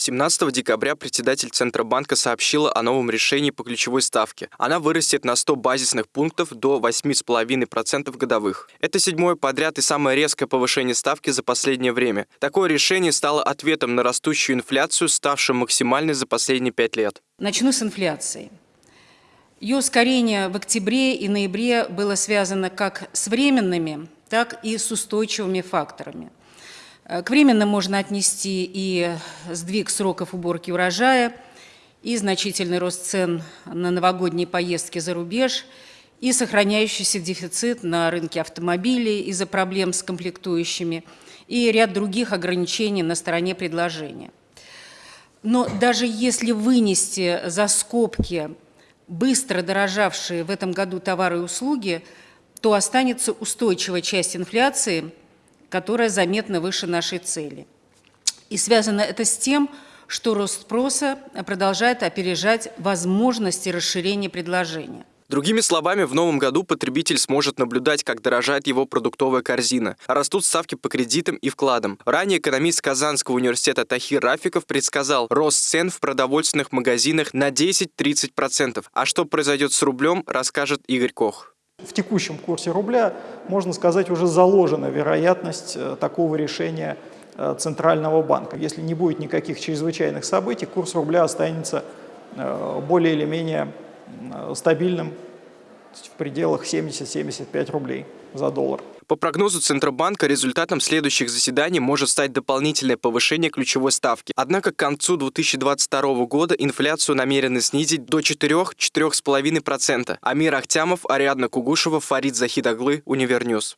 17 декабря председатель Центробанка сообщила о новом решении по ключевой ставке. Она вырастет на 100 базисных пунктов до 8,5% годовых. Это седьмое подряд и самое резкое повышение ставки за последнее время. Такое решение стало ответом на растущую инфляцию, ставшую максимальной за последние пять лет. Начну с инфляции. Ее ускорение в октябре и ноябре было связано как с временными, так и с устойчивыми факторами. Э, к временным можно отнести и сдвиг сроков уборки урожая, и значительный рост цен на новогодние поездки за рубеж, и сохраняющийся дефицит на рынке автомобилей из-за проблем с комплектующими, и ряд других ограничений на стороне предложения. Но даже если вынести за скобки быстро дорожавшие в этом году товары и услуги, то останется устойчивая часть инфляции, которая заметно выше нашей цели. И связано это с тем, что рост спроса продолжает опережать возможности расширения предложения. Другими словами, в новом году потребитель сможет наблюдать, как дорожает его продуктовая корзина. Растут ставки по кредитам и вкладам. Ранее экономист Казанского университета Тахир Рафиков предсказал рост цен в продовольственных магазинах на 10-30%. А что произойдет с рублем, расскажет Игорь Кох. В текущем курсе рубля, можно сказать, уже заложена вероятность э, такого решения э, Центрального банка. Если не будет никаких чрезвычайных событий, курс рубля останется э, более или менее стабильным в пределах 70-75 рублей за доллар. По прогнозу Центробанка, результатом следующих заседаний может стать дополнительное повышение ключевой ставки. Однако к концу 2022 года инфляцию намерены снизить до 4-4,5%. Амир Ахтямов, Ариадна Кугушева, Фарид Захидаглы, Универньюз.